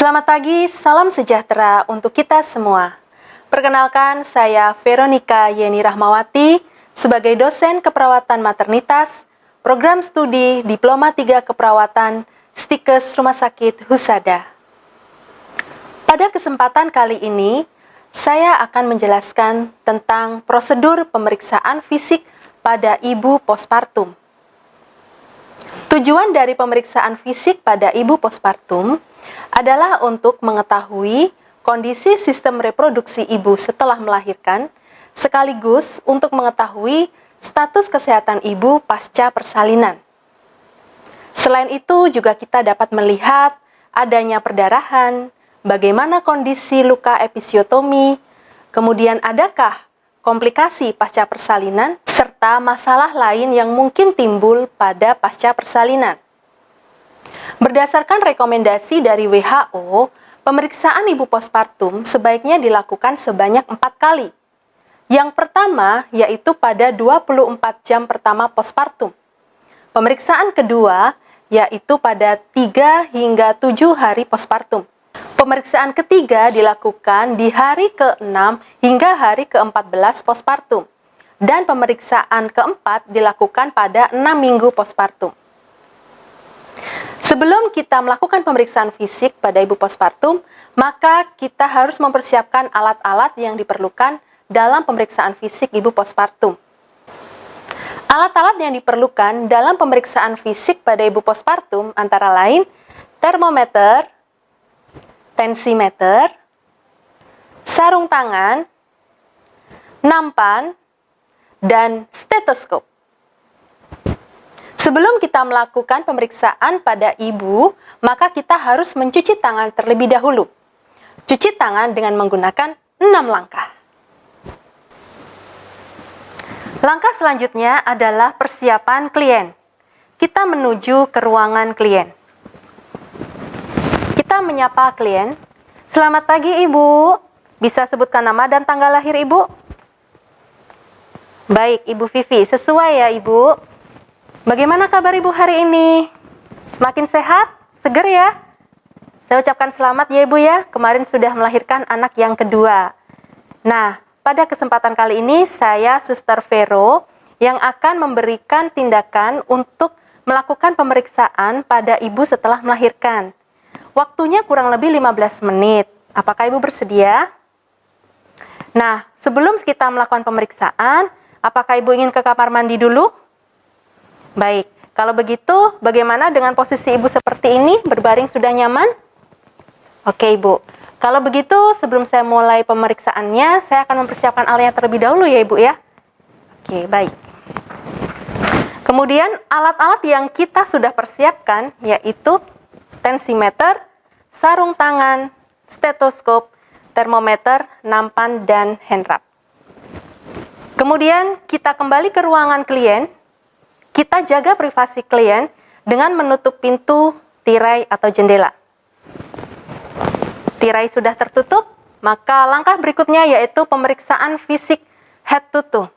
Selamat pagi, salam sejahtera untuk kita semua. Perkenalkan, saya Veronica Yeni Rahmawati sebagai dosen keperawatan maternitas, program studi Diploma 3 Keperawatan Stikes Rumah Sakit Husada. Pada kesempatan kali ini, saya akan menjelaskan tentang prosedur pemeriksaan fisik pada ibu postpartum. Tujuan dari pemeriksaan fisik pada ibu postpartum adalah untuk mengetahui kondisi sistem reproduksi ibu setelah melahirkan, sekaligus untuk mengetahui status kesehatan ibu pasca persalinan. Selain itu, juga kita dapat melihat adanya perdarahan, bagaimana kondisi luka episiotomi, kemudian adakah komplikasi pasca persalinan, serta masalah lain yang mungkin timbul pada pasca persalinan. Berdasarkan rekomendasi dari WHO, pemeriksaan ibu postpartum sebaiknya dilakukan sebanyak empat kali. Yang pertama yaitu pada 24 jam pertama postpartum. Pemeriksaan kedua yaitu pada 3 hingga 7 hari postpartum. Pemeriksaan ketiga dilakukan di hari ke-6 hingga hari ke-14 postpartum. Dan pemeriksaan keempat dilakukan pada 6 minggu postpartum. Sebelum kita melakukan pemeriksaan fisik pada ibu postpartum, maka kita harus mempersiapkan alat-alat yang diperlukan dalam pemeriksaan fisik ibu postpartum. Alat-alat yang diperlukan dalam pemeriksaan fisik pada ibu postpartum antara lain termometer, tensimeter, sarung tangan, nampan, dan stetoskop. Sebelum kita melakukan pemeriksaan pada ibu, maka kita harus mencuci tangan terlebih dahulu. Cuci tangan dengan menggunakan 6 langkah. Langkah selanjutnya adalah persiapan klien. Kita menuju ke ruangan klien menyapa klien. Selamat pagi Ibu. Bisa sebutkan nama dan tanggal lahir Ibu? Baik, Ibu Vivi. Sesuai ya Ibu. Bagaimana kabar Ibu hari ini? Semakin sehat? Seger ya? Saya ucapkan selamat ya Ibu ya. Kemarin sudah melahirkan anak yang kedua. Nah, pada kesempatan kali ini saya Suster Vero yang akan memberikan tindakan untuk melakukan pemeriksaan pada ibu setelah melahirkan. Waktunya kurang lebih 15 menit. Apakah Ibu bersedia? Nah, sebelum kita melakukan pemeriksaan, apakah Ibu ingin ke kamar mandi dulu? Baik, kalau begitu bagaimana dengan posisi Ibu seperti ini? Berbaring sudah nyaman? Oke Ibu, kalau begitu sebelum saya mulai pemeriksaannya, saya akan mempersiapkan alatnya terlebih dahulu ya Ibu ya. Oke, baik. Kemudian alat-alat yang kita sudah persiapkan yaitu tensimeter, sarung tangan, stetoskop, termometer, nampan, dan handwrap. Kemudian kita kembali ke ruangan klien, kita jaga privasi klien dengan menutup pintu, tirai, atau jendela. Tirai sudah tertutup, maka langkah berikutnya yaitu pemeriksaan fisik head to toe.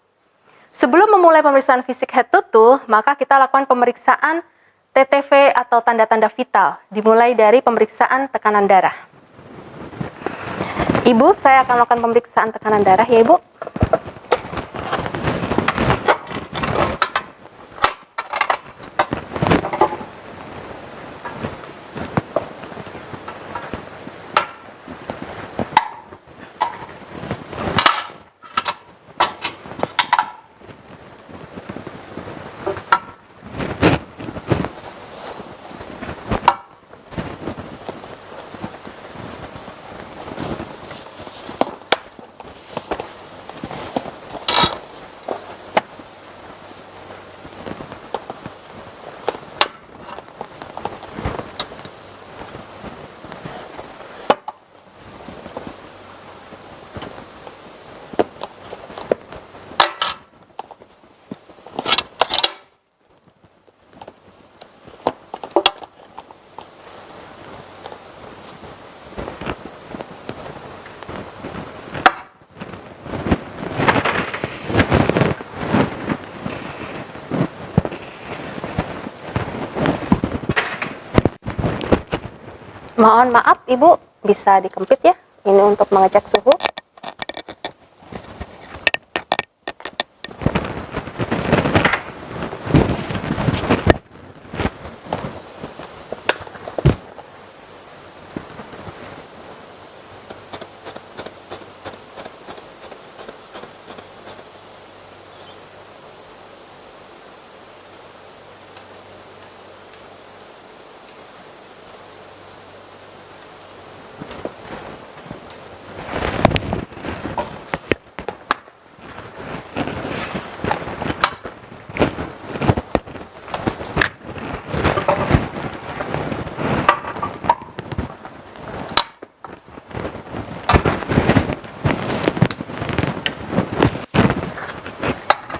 Sebelum memulai pemeriksaan fisik head to toe, maka kita lakukan pemeriksaan TTV atau tanda-tanda vital, dimulai dari pemeriksaan tekanan darah. Ibu, saya akan melakukan pemeriksaan tekanan darah ya Ibu. Mohon maaf Ibu, bisa dikempit ya. Ini untuk mengecek suhu.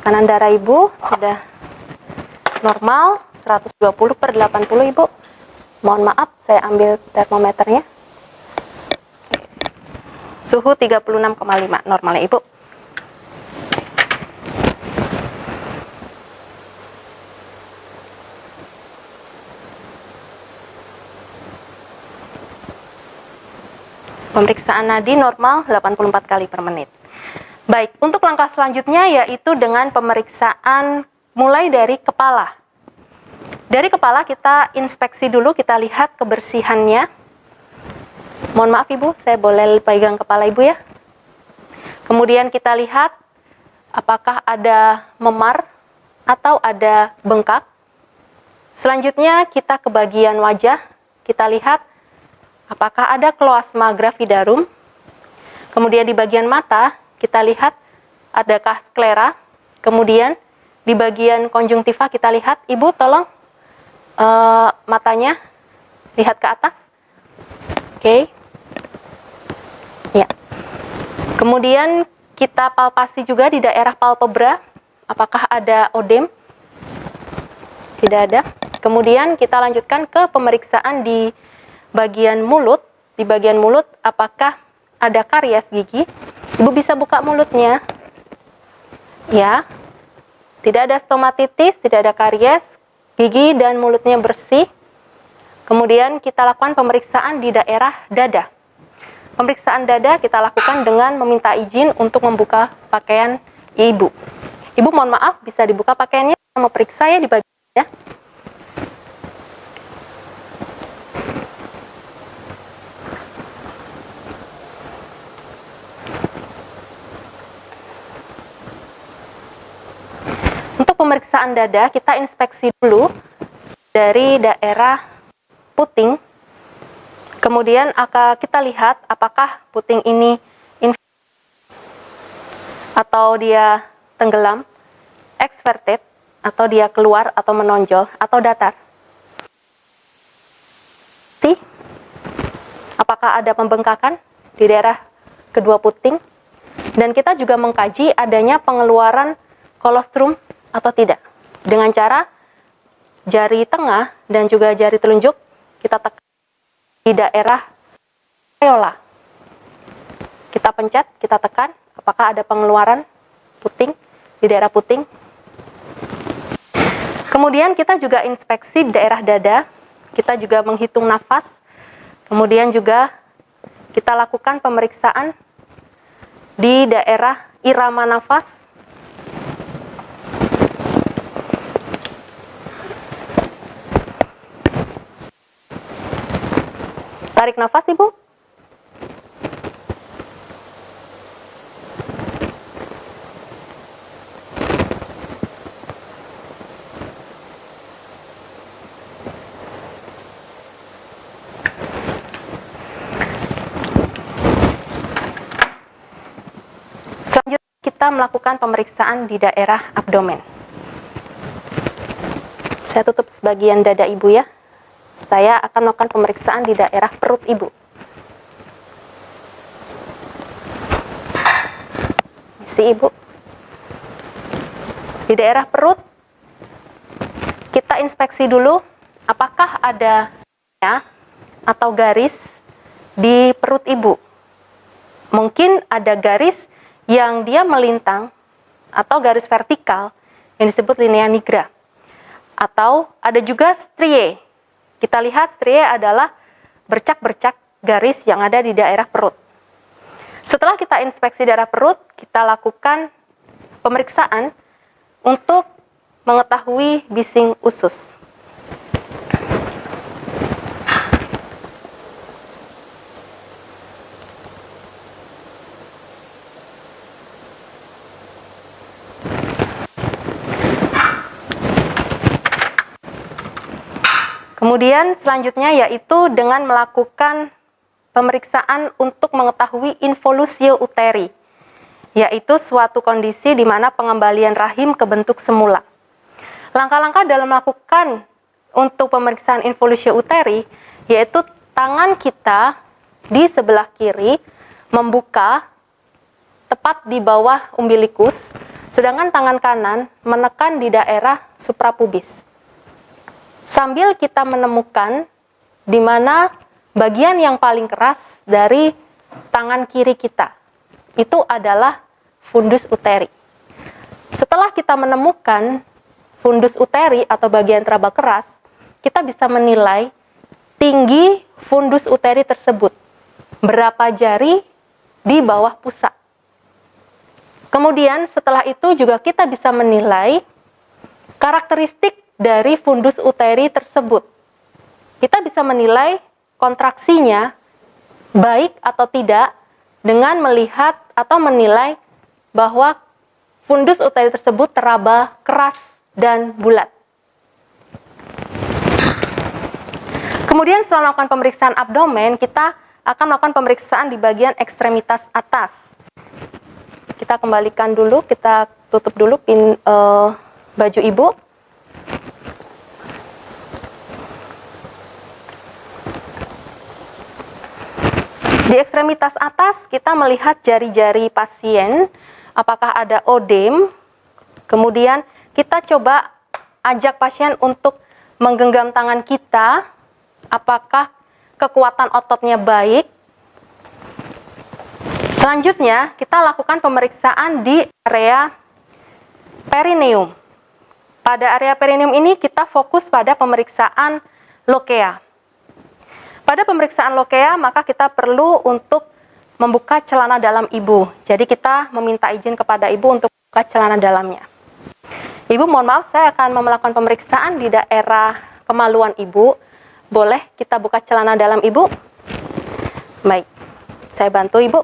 Tekanan darah Ibu sudah normal 120 per 80 Ibu. Mohon maaf, saya ambil termometernya. Suhu 36,5 normalnya Ibu. Pemeriksaan nadi normal 84 kali per menit. Baik, untuk langkah selanjutnya yaitu dengan pemeriksaan mulai dari kepala. Dari kepala kita inspeksi dulu, kita lihat kebersihannya. Mohon maaf Ibu, saya boleh pegang kepala Ibu ya. Kemudian kita lihat apakah ada memar atau ada bengkak. Selanjutnya kita ke bagian wajah, kita lihat apakah ada kloasma gravidarum. Kemudian di bagian mata, kita lihat adakah sklera. Kemudian di bagian konjungtiva kita lihat, Ibu tolong uh, matanya lihat ke atas. Oke. Okay. Ya. Kemudian kita palpasi juga di daerah palpebra, apakah ada odem? Tidak ada. Kemudian kita lanjutkan ke pemeriksaan di bagian mulut. Di bagian mulut apakah ada karies gigi? Ibu bisa buka mulutnya. Ya. Tidak ada stomatitis, tidak ada karies, gigi dan mulutnya bersih. Kemudian kita lakukan pemeriksaan di daerah dada. Pemeriksaan dada kita lakukan dengan meminta izin untuk membuka pakaian ibu. Ibu mohon maaf, bisa dibuka pakaiannya, sama periksa ya di bagian ya. Pemeriksaan dada, kita inspeksi dulu dari daerah puting. Kemudian kita lihat apakah puting ini atau dia tenggelam, exverted, atau dia keluar atau menonjol, atau datar. Apakah ada pembengkakan di daerah kedua puting? Dan kita juga mengkaji adanya pengeluaran kolostrum atau tidak. Dengan cara jari tengah dan juga jari telunjuk kita tekan di daerah areola. Kita pencet, kita tekan, apakah ada pengeluaran puting di daerah puting. Kemudian kita juga inspeksi daerah dada, kita juga menghitung nafas, kemudian juga kita lakukan pemeriksaan di daerah irama nafas, Tarik nafas, Ibu. Kita melakukan pemeriksaan di daerah abdomen. Saya tutup sebagian dada ibu ya saya akan melakukan pemeriksaan di daerah perut ibu. Si ibu. Di daerah perut, kita inspeksi dulu apakah ada ya, atau garis di perut ibu. Mungkin ada garis yang dia melintang atau garis vertikal yang disebut linea nigra. Atau ada juga strie kita lihat stria adalah bercak-bercak garis yang ada di daerah perut. Setelah kita inspeksi daerah perut, kita lakukan pemeriksaan untuk mengetahui bising usus. Kemudian selanjutnya yaitu dengan melakukan pemeriksaan untuk mengetahui involusio uteri, yaitu suatu kondisi di mana pengembalian rahim ke bentuk semula. Langkah-langkah dalam melakukan untuk pemeriksaan involusio uteri yaitu tangan kita di sebelah kiri membuka tepat di bawah umbilikus, sedangkan tangan kanan menekan di daerah suprapubis sambil kita menemukan di mana bagian yang paling keras dari tangan kiri kita. Itu adalah fundus uteri. Setelah kita menemukan fundus uteri atau bagian teraba keras, kita bisa menilai tinggi fundus uteri tersebut. Berapa jari di bawah pusat. Kemudian setelah itu juga kita bisa menilai karakteristik dari fundus uteri tersebut. Kita bisa menilai kontraksinya baik atau tidak dengan melihat atau menilai bahwa fundus uteri tersebut teraba keras dan bulat. Kemudian setelah melakukan pemeriksaan abdomen, kita akan melakukan pemeriksaan di bagian ekstremitas atas. Kita kembalikan dulu, kita tutup dulu pin uh, baju ibu. Di ekstremitas atas kita melihat jari-jari pasien, apakah ada odem. Kemudian kita coba ajak pasien untuk menggenggam tangan kita, apakah kekuatan ototnya baik. Selanjutnya, kita lakukan pemeriksaan di area perineum. Pada area perineum ini kita fokus pada pemeriksaan lokea. Pada pemeriksaan lokea, maka kita perlu untuk membuka celana dalam ibu. Jadi kita meminta izin kepada ibu untuk buka celana dalamnya. Ibu, mohon maaf, saya akan melakukan pemeriksaan di daerah kemaluan ibu. Boleh kita buka celana dalam ibu? Baik, saya bantu ibu.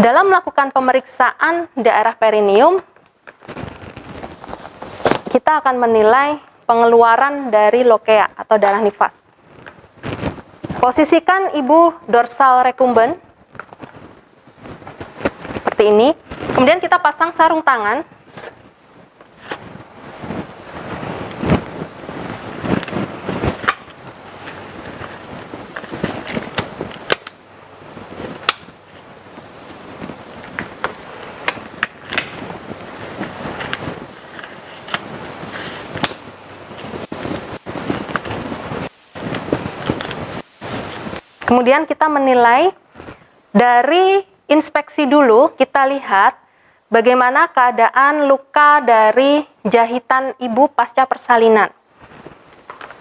Dalam melakukan pemeriksaan daerah perineum, kita akan menilai pengeluaran dari lokea atau darah nifas. Posisikan ibu dorsal recumbent seperti ini. Kemudian kita pasang sarung tangan Kemudian kita menilai dari inspeksi dulu, kita lihat bagaimana keadaan luka dari jahitan ibu pasca persalinan.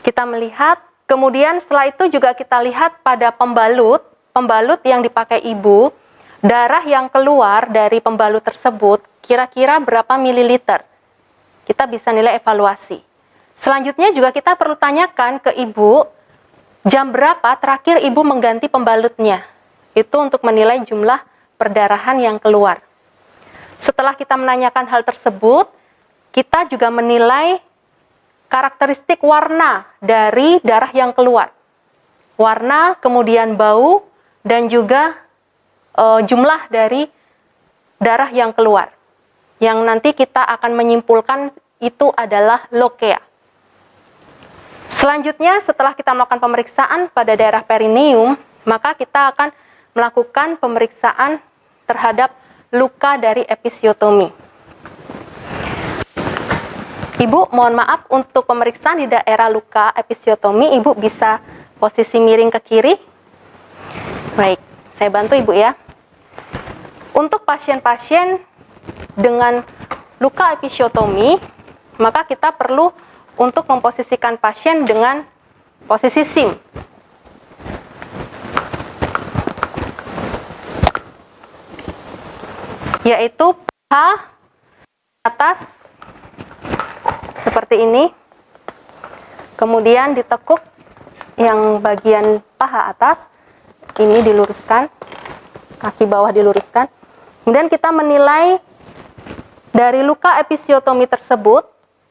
Kita melihat, kemudian setelah itu juga kita lihat pada pembalut, pembalut yang dipakai ibu, darah yang keluar dari pembalut tersebut kira-kira berapa mililiter. Kita bisa nilai evaluasi. Selanjutnya juga kita perlu tanyakan ke ibu Jam berapa terakhir ibu mengganti pembalutnya? Itu untuk menilai jumlah perdarahan yang keluar. Setelah kita menanyakan hal tersebut, kita juga menilai karakteristik warna dari darah yang keluar. Warna, kemudian bau, dan juga e, jumlah dari darah yang keluar. Yang nanti kita akan menyimpulkan itu adalah lokea. Selanjutnya, setelah kita melakukan pemeriksaan pada daerah perineum, maka kita akan melakukan pemeriksaan terhadap luka dari episiotomi. Ibu, mohon maaf untuk pemeriksaan di daerah luka episiotomi, Ibu bisa posisi miring ke kiri. Baik, saya bantu Ibu ya. Untuk pasien-pasien dengan luka episiotomi, maka kita perlu untuk memposisikan pasien dengan posisi SIM. Yaitu paha atas seperti ini. Kemudian ditekuk yang bagian paha atas ini diluruskan, kaki bawah diluruskan. Kemudian kita menilai dari luka episiotomi tersebut,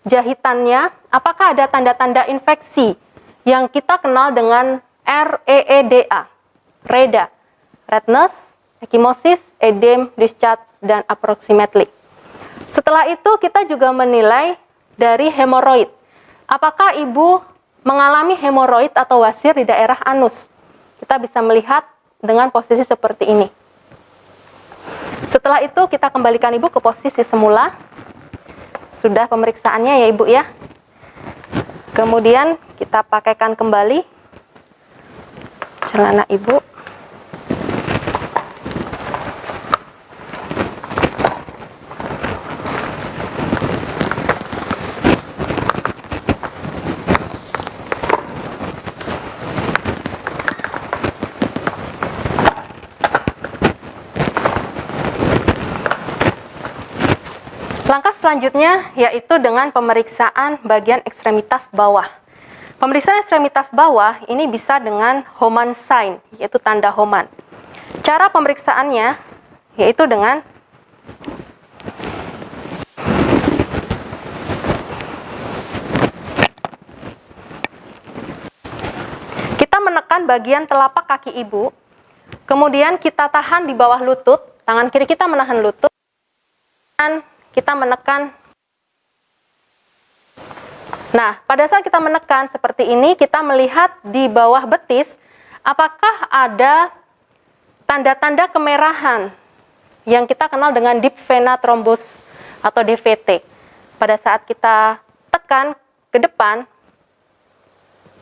jahitannya, apakah ada tanda-tanda infeksi yang kita kenal dengan REEDA, REDA, redness, ecchymosis, edem, discharge, dan approximately. Setelah itu kita juga menilai dari hemoroid. Apakah ibu mengalami hemoroid atau wasir di daerah anus? Kita bisa melihat dengan posisi seperti ini. Setelah itu kita kembalikan ibu ke posisi semula. Sudah pemeriksaannya ya ibu ya. Kemudian kita pakaikan kembali celana ibu. Langkah selanjutnya yaitu dengan pemeriksaan bagian ekstremitas bawah. Pemeriksaan ekstremitas bawah ini bisa dengan Homan sign, yaitu tanda Homan. Cara pemeriksaannya yaitu dengan kita menekan bagian telapak kaki ibu, kemudian kita tahan di bawah lutut, tangan kiri kita menahan lutut, dan kita menekan. Nah, pada saat kita menekan seperti ini, kita melihat di bawah betis, apakah ada tanda-tanda kemerahan yang kita kenal dengan deep vena thrombus atau DVT. Pada saat kita tekan ke depan,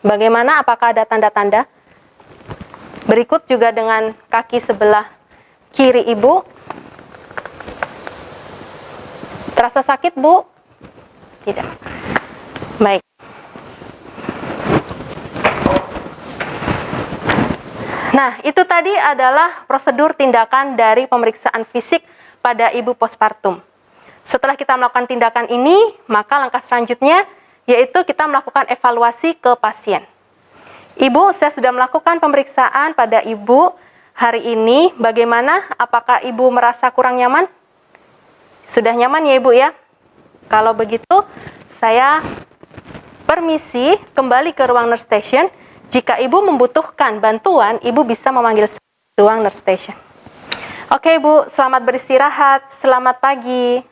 bagaimana apakah ada tanda-tanda? Berikut juga dengan kaki sebelah kiri ibu, Terasa sakit, Bu? Tidak. Baik. Nah, itu tadi adalah prosedur tindakan dari pemeriksaan fisik pada ibu postpartum. Setelah kita melakukan tindakan ini, maka langkah selanjutnya yaitu kita melakukan evaluasi ke pasien. Ibu, saya sudah melakukan pemeriksaan pada ibu hari ini. Bagaimana? Apakah ibu merasa kurang nyaman? Sudah nyaman ya Ibu ya? Kalau begitu, saya permisi kembali ke ruang nurse station. Jika Ibu membutuhkan bantuan, Ibu bisa memanggil ruang nurse station. Oke Ibu, selamat beristirahat. Selamat pagi.